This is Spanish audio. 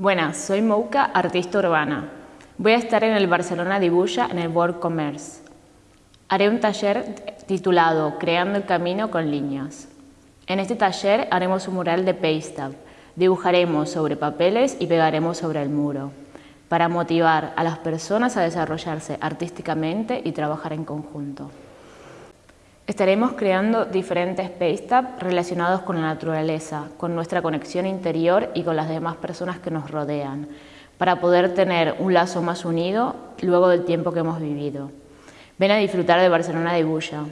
Buenas, soy Mouka, artista urbana. Voy a estar en el Barcelona Dibuja en el World Commerce. Haré un taller titulado Creando el camino con líneas. En este taller haremos un mural de Paystab. Dibujaremos sobre papeles y pegaremos sobre el muro para motivar a las personas a desarrollarse artísticamente y trabajar en conjunto. Estaremos creando diferentes Paystab relacionados con la naturaleza, con nuestra conexión interior y con las demás personas que nos rodean, para poder tener un lazo más unido luego del tiempo que hemos vivido. Ven a disfrutar de Barcelona de Bulla.